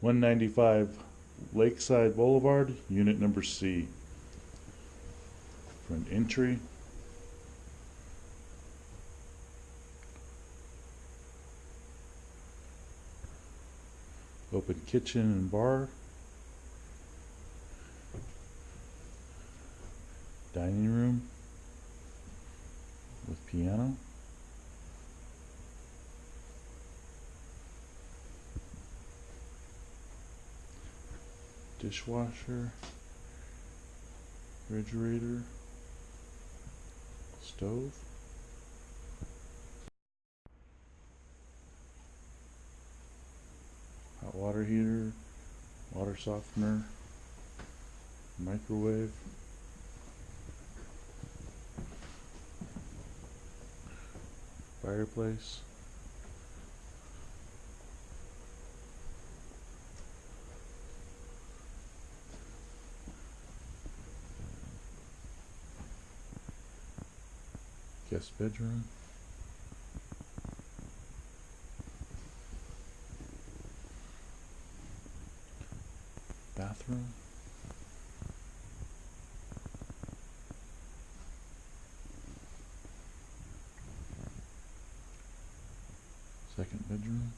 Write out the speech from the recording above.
195 Lakeside Boulevard, unit number C. Front entry. Open kitchen and bar. Dining room with piano. Dishwasher, refrigerator, stove. Hot water heater, water softener, microwave. Fireplace. Guest bedroom. Bathroom. Second bedroom.